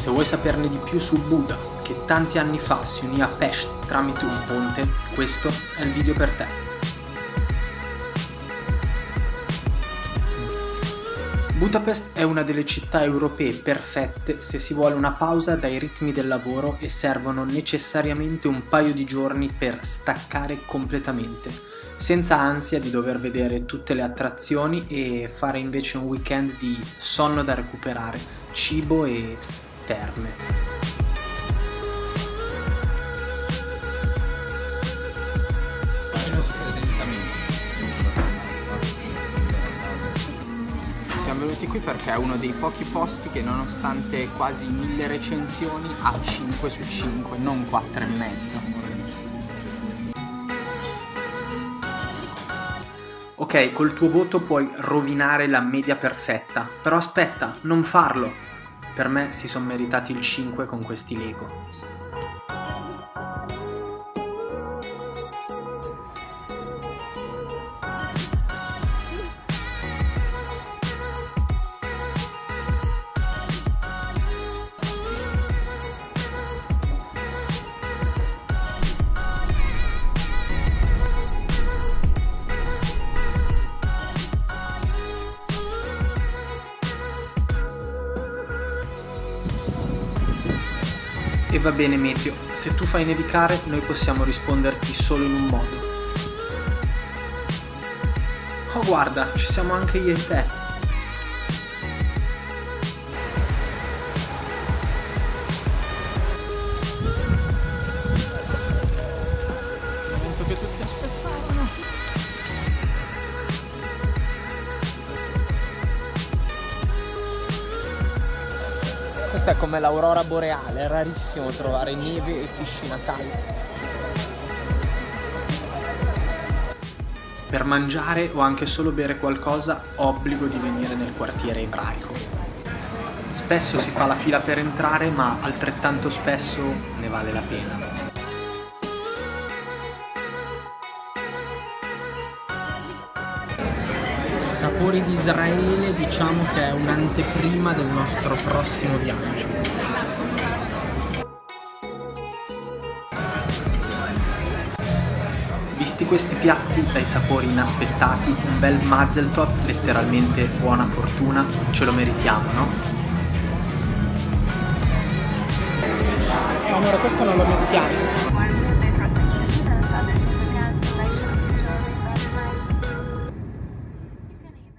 Se vuoi saperne di più su Buddha, che tanti anni fa si unì a Pest tramite un ponte, questo è il video per te. Budapest è una delle città europee perfette se si vuole una pausa dai ritmi del lavoro e servono necessariamente un paio di giorni per staccare completamente, senza ansia di dover vedere tutte le attrazioni e fare invece un weekend di sonno da recuperare, cibo e terme. siamo venuti qui perché è uno dei pochi posti che nonostante quasi mille recensioni ha 5 su 5, non 4 e mezzo. Ok, col tuo voto puoi rovinare la media perfetta, però aspetta, non farlo! Per me si sono meritati il 5 con questi Lego. E va bene Meteo, se tu fai nevicare noi possiamo risponderti solo in un modo. Oh guarda, ci siamo anche io e te. Questa è come l'aurora boreale, è rarissimo trovare neve e piscina calda. Per mangiare o anche solo bere qualcosa, obbligo di venire nel quartiere ebraico. Spesso si fa la fila per entrare, ma altrettanto spesso ne vale la pena. Sapori di Israele diciamo che è un'anteprima del nostro prossimo viaggio. Visti questi piatti dai sapori inaspettati, un bel Mazel Tov, letteralmente buona fortuna, ce lo meritiamo, no? Amore, questo non lo mettiamo.